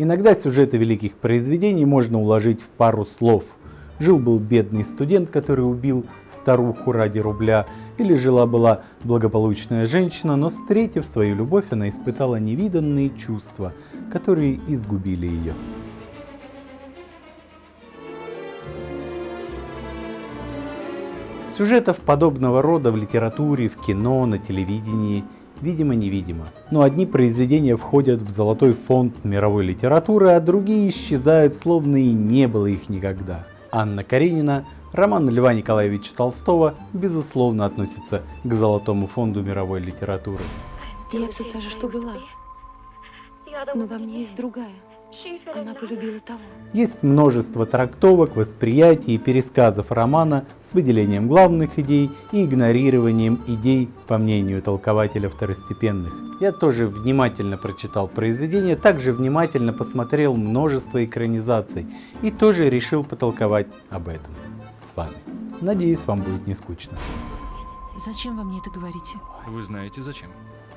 Иногда сюжеты великих произведений можно уложить в пару слов. Жил-был бедный студент, который убил старуху ради рубля, или жила-была благополучная женщина, но встретив свою любовь, она испытала невиданные чувства, которые изгубили ее. Сюжетов подобного рода в литературе, в кино, на телевидении видимо-невидимо. Но одни произведения входят в золотой фонд мировой литературы, а другие исчезают, словно и не было их никогда. Анна Каренина, роман Льва Николаевича Толстого, безусловно относится к золотому фонду мировой литературы. Я все та же, что была, но во мне есть другая. Она полюбила того. Есть множество трактовок, восприятий и пересказов романа с выделением главных идей и игнорированием идей, по мнению толкователя второстепенных. Я тоже внимательно прочитал произведение, также внимательно посмотрел множество экранизаций и тоже решил потолковать об этом с вами. Надеюсь, вам будет не скучно. Зачем вы мне это говорите? Вы знаете зачем?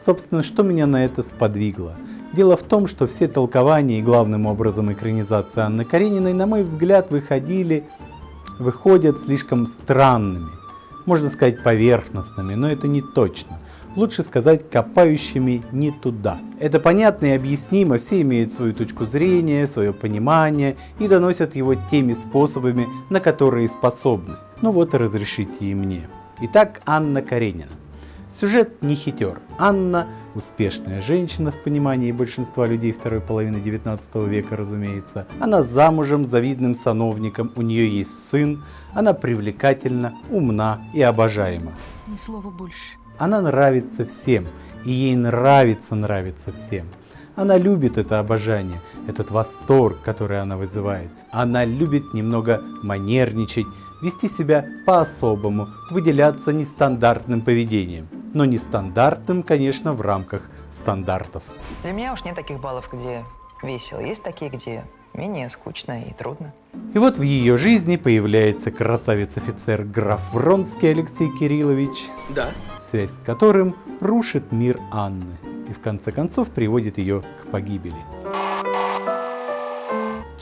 Собственно, что меня на это сподвигло? Дело в том, что все толкования и главным образом экранизации Анны Карениной, на мой взгляд, выходили, выходят слишком странными. Можно сказать поверхностными, но это не точно. Лучше сказать копающими не туда. Это понятно и объяснимо, все имеют свою точку зрения, свое понимание и доносят его теми способами, на которые способны. Ну вот и разрешите и мне. Итак, Анна Каренина. Сюжет не хитер. Анна – успешная женщина в понимании большинства людей второй половины 19 века, разумеется. Она замужем за видным сановником, у нее есть сын, она привлекательна, умна и обожаема. Ни слова больше. Она нравится всем, и ей нравится нравится всем. Она любит это обожание, этот восторг, который она вызывает. Она любит немного манерничать, вести себя по-особому, выделяться нестандартным поведением но нестандартным, конечно, в рамках стандартов. Для меня уж нет таких баллов, где весело. Есть такие, где менее скучно и трудно. И вот в ее жизни появляется красавец-офицер граф Вронский Алексей Кириллович, Да. связь с которым рушит мир Анны и в конце концов приводит ее к погибели.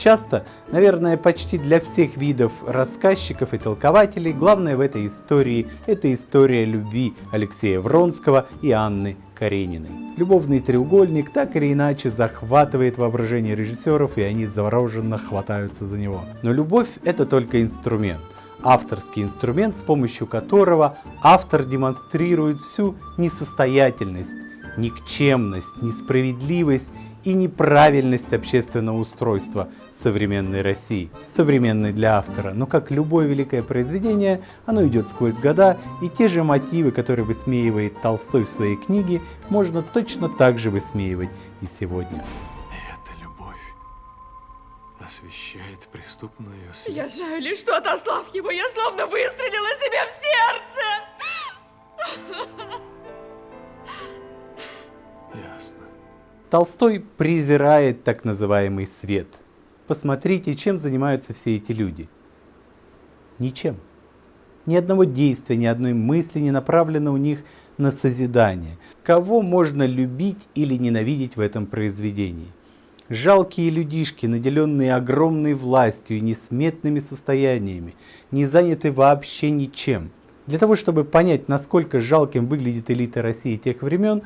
Часто, наверное, почти для всех видов рассказчиков и толкователей, главное в этой истории – это история любви Алексея Вронского и Анны Карениной. Любовный треугольник так или иначе захватывает воображение режиссеров, и они завороженно хватаются за него. Но любовь – это только инструмент авторский инструмент, с помощью которого автор демонстрирует всю несостоятельность, никчемность, несправедливость и неправильность общественного устройства современной России, современной для автора. Но как любое великое произведение, оно идет сквозь года, и те же мотивы, которые высмеивает Толстой в своей книге, можно точно так же высмеивать и сегодня. Эта любовь освещает преступную Я связь. знаю лишь, что отослав его, я словно выстрелила себе в сердце. Толстой презирает так называемый свет. Посмотрите, чем занимаются все эти люди. Ничем. Ни одного действия, ни одной мысли не направлено у них на созидание. Кого можно любить или ненавидеть в этом произведении? Жалкие людишки, наделенные огромной властью и несметными состояниями, не заняты вообще ничем. Для того, чтобы понять, насколько жалким выглядит элита России тех времен,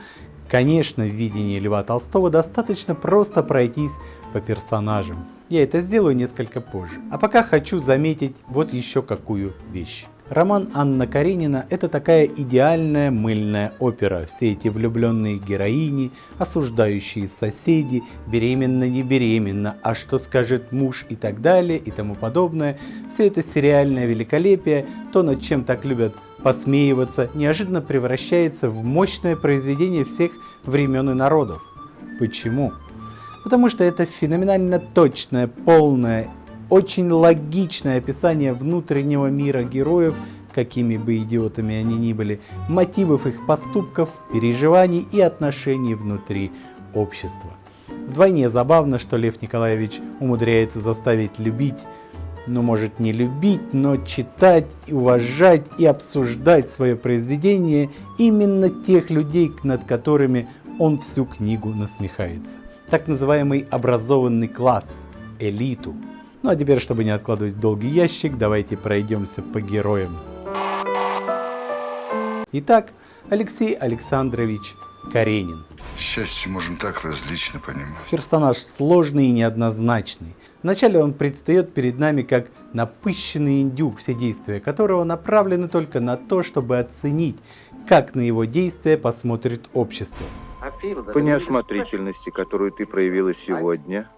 конечно, в видении Льва Толстого достаточно просто пройтись по персонажам. Я это сделаю несколько позже. А пока хочу заметить вот еще какую вещь. Роман Анна Каренина – это такая идеальная мыльная опера. Все эти влюбленные героини, осуждающие соседи, беременна, не беременна, а что скажет муж и так далее и тому подобное. Все это сериальное великолепие, то над чем так любят посмеиваться, неожиданно превращается в мощное произведение всех времен и народов. Почему? Потому что это феноменально точное, полное очень логичное описание внутреннего мира героев, какими бы идиотами они ни были, мотивов их поступков, переживаний и отношений внутри общества. Вдвойне забавно, что Лев Николаевич умудряется заставить любить, ну может не любить, но читать, уважать и обсуждать свое произведение именно тех людей, над которыми он всю книгу насмехается. так называемый образованный класс, элиту. Ну а теперь, чтобы не откладывать долгий ящик, давайте пройдемся по героям. Итак, Алексей Александрович Каренин. Счастье можем так различно понимать. Персонаж сложный и неоднозначный. Вначале он предстает перед нами как напыщенный индюк, все действия которого направлены только на то, чтобы оценить, как на его действия посмотрит общество. По неосмотрительности, которую ты проявила сегодня,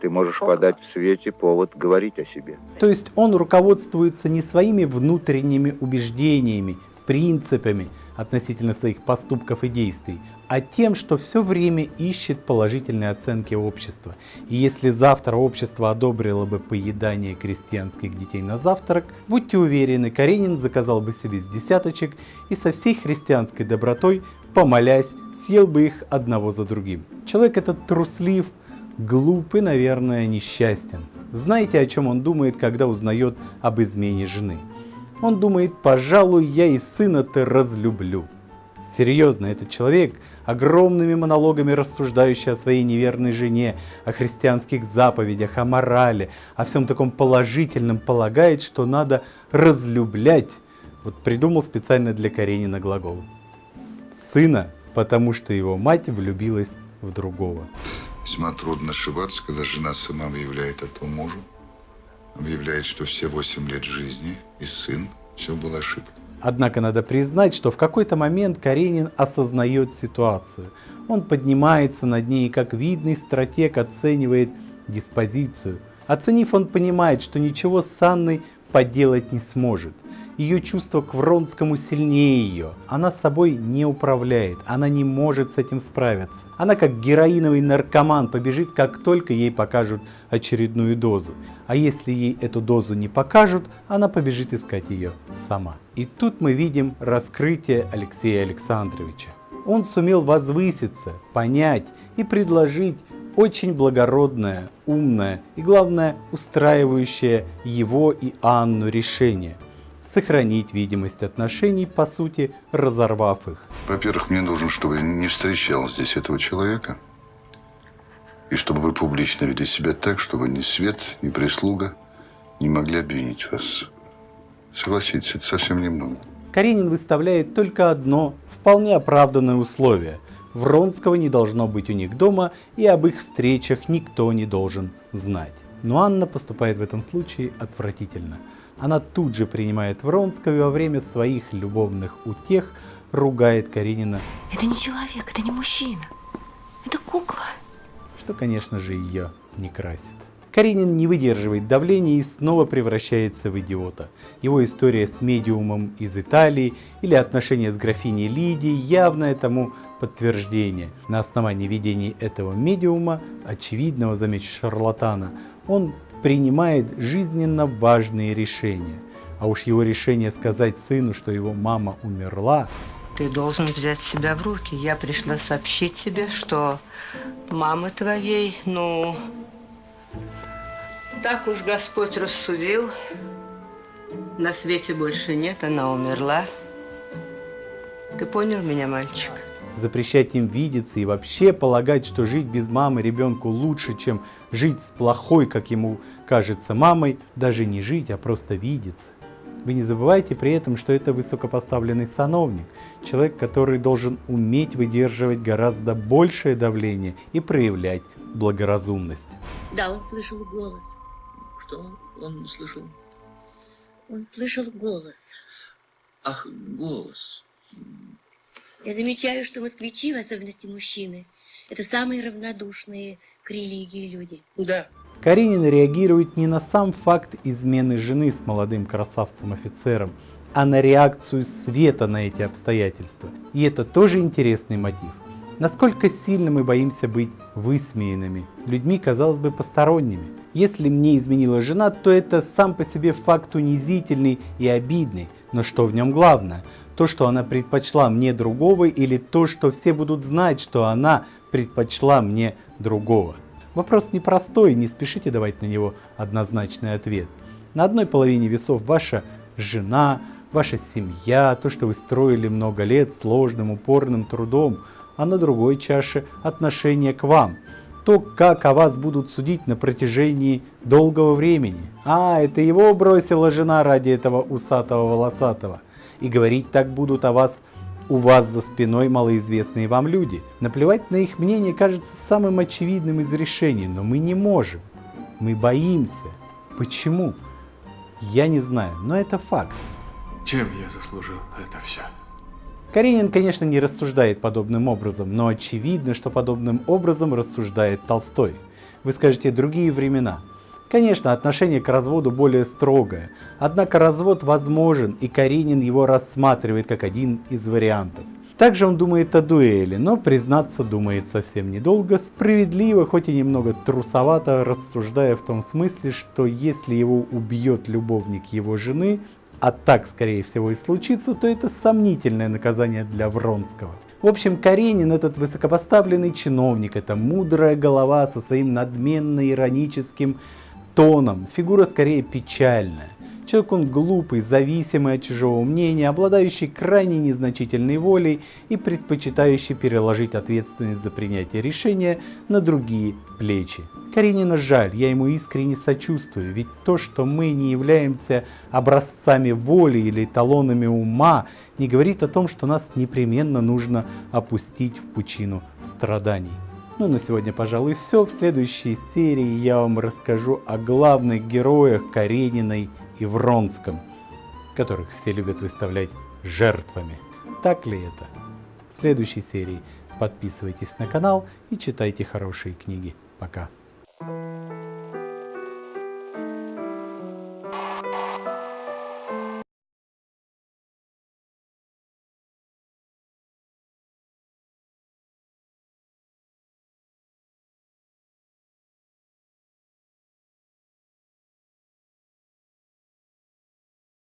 ты можешь подать в свете повод говорить о себе. То есть он руководствуется не своими внутренними убеждениями, принципами относительно своих поступков и действий, а тем, что все время ищет положительные оценки общества. И если завтра общество одобрило бы поедание крестьянских детей на завтрак, будьте уверены, Каренин заказал бы себе с десяточек и со всей христианской добротой, помолясь, съел бы их одного за другим. Человек этот труслив, глуп и, наверное, несчастен. Знаете, о чем он думает, когда узнает об измене жены? Он думает, пожалуй, я и сына-то разлюблю. Серьезно, этот человек, огромными монологами рассуждающий о своей неверной жене, о христианских заповедях, о морали, о всем таком положительном, полагает, что надо разлюблять. Вот придумал специально для Каренина глагол. Сына, потому что его мать влюбилась в другого. Весьма трудно ошибаться, когда жена сама объявляет это мужу. Объявляет, что все восемь лет жизни и сын, все было ошибкой. Однако надо признать, что в какой-то момент Каренин осознает ситуацию. Он поднимается над ней и как видный стратег оценивает диспозицию. Оценив, он понимает, что ничего с Анной поделать не сможет. Ее чувство к Вронскому сильнее ее. Она собой не управляет, она не может с этим справиться. Она как героиновый наркоман побежит, как только ей покажут очередную дозу. А если ей эту дозу не покажут, она побежит искать ее сама. И тут мы видим раскрытие Алексея Александровича. Он сумел возвыситься, понять и предложить очень благородное, умное и, главное, устраивающее его и Анну решение – сохранить видимость отношений, по сути, разорвав их. Во-первых, мне нужно, чтобы не встречал здесь этого человека. И чтобы вы публично вели себя так, чтобы ни свет, ни прислуга не могли обвинить вас. Согласитесь, это совсем немного. Каренин выставляет только одно вполне оправданное условие. Вронского не должно быть у них дома, и об их встречах никто не должен знать. Но Анна поступает в этом случае отвратительно. Она тут же принимает Вронского и во время своих любовных утех ругает Каренина. Это не человек, это не мужчина. Это кукла. Что, конечно же, ее не красит. Каренин не выдерживает давления и снова превращается в идиота. Его история с медиумом из Италии или отношения с графиней Лидией явное тому подтверждение. На основании видений этого медиума, очевидного, замечу, шарлатана, он принимает жизненно важные решения. А уж его решение сказать сыну, что его мама умерла. Ты должен взять себя в руки. Я пришла сообщить тебе, что мамы твоей, ну, так уж Господь рассудил. На свете больше нет, она умерла. Ты понял меня, мальчик? запрещать им видеться и вообще полагать, что жить без мамы ребенку лучше, чем жить с плохой, как ему кажется, мамой, даже не жить, а просто видеться. Вы не забывайте при этом, что это высокопоставленный сановник, человек, который должен уметь выдерживать гораздо большее давление и проявлять благоразумность. Да, он слышал голос. Что он слышал? Он слышал голос. Ах, голос. Я замечаю, что москвичи, в особенности мужчины, это самые равнодушные к религии люди. Да. Каренин реагирует не на сам факт измены жены с молодым красавцем-офицером, а на реакцию света на эти обстоятельства. И это тоже интересный мотив. Насколько сильно мы боимся быть высмеянными, людьми, казалось бы, посторонними. Если мне изменила жена, то это сам по себе факт унизительный и обидный. Но что в нем главное? То, что она предпочла мне другого, или то, что все будут знать, что она предпочла мне другого. Вопрос непростой, не спешите давать на него однозначный ответ. На одной половине весов ваша жена, ваша семья, то, что вы строили много лет сложным, упорным трудом, а на другой чаше отношение к вам. то, как о вас будут судить на протяжении долгого времени. А, это его бросила жена ради этого усатого волосатого. И говорить так будут о вас у вас за спиной малоизвестные вам люди. Наплевать на их мнение кажется самым очевидным из решений, но мы не можем. Мы боимся. Почему? Я не знаю, но это факт. Чем я заслужил это все? Каренин, конечно, не рассуждает подобным образом, но очевидно, что подобным образом рассуждает Толстой. Вы скажете «другие времена». Конечно, отношение к разводу более строгое, однако развод возможен, и Каренин его рассматривает как один из вариантов. Также он думает о дуэли, но признаться думает совсем недолго, справедливо, хоть и немного трусовато, рассуждая в том смысле, что если его убьет любовник его жены, а так скорее всего и случится, то это сомнительное наказание для Вронского. В общем, Каренин этот высокопоставленный чиновник, это мудрая голова со своим надменно-ироническим тоном, фигура скорее печальная. Человек он глупый, зависимый от чужого мнения, обладающий крайне незначительной волей и предпочитающий переложить ответственность за принятие решения на другие плечи. Каренина жаль, я ему искренне сочувствую, ведь то, что мы не являемся образцами воли или талонами ума, не говорит о том, что нас непременно нужно опустить в пучину страданий. Ну, на сегодня, пожалуй, все. В следующей серии я вам расскажу о главных героях Карениной и Вронском, которых все любят выставлять жертвами. Так ли это? В следующей серии подписывайтесь на канал и читайте хорошие книги. Пока.